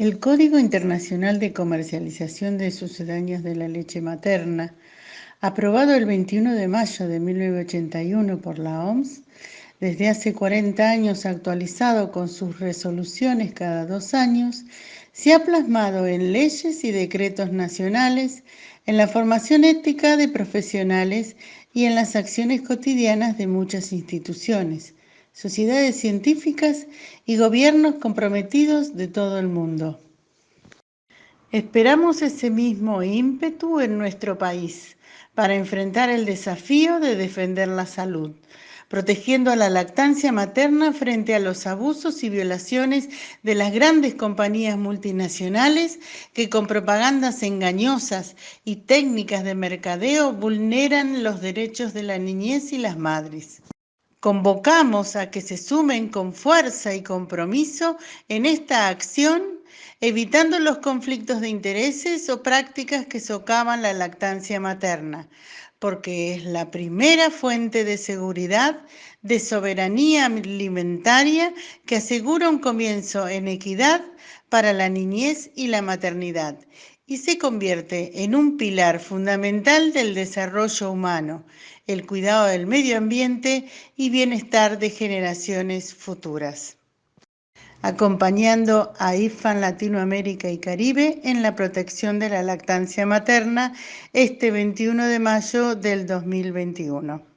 El Código Internacional de Comercialización de Sucedáneos de la Leche Materna, aprobado el 21 de mayo de 1981 por la OMS, desde hace 40 años actualizado con sus resoluciones cada dos años, se ha plasmado en leyes y decretos nacionales, en la formación ética de profesionales y en las acciones cotidianas de muchas instituciones, sociedades científicas y gobiernos comprometidos de todo el mundo. Esperamos ese mismo ímpetu en nuestro país para enfrentar el desafío de defender la salud, protegiendo a la lactancia materna frente a los abusos y violaciones de las grandes compañías multinacionales que con propagandas engañosas y técnicas de mercadeo vulneran los derechos de la niñez y las madres. Convocamos a que se sumen con fuerza y compromiso en esta acción, evitando los conflictos de intereses o prácticas que socavan la lactancia materna, porque es la primera fuente de seguridad, de soberanía alimentaria que asegura un comienzo en equidad para la niñez y la maternidad y se convierte en un pilar fundamental del desarrollo humano, el cuidado del medio ambiente y bienestar de generaciones futuras. Acompañando a IFAN Latinoamérica y Caribe en la protección de la lactancia materna este 21 de mayo del 2021.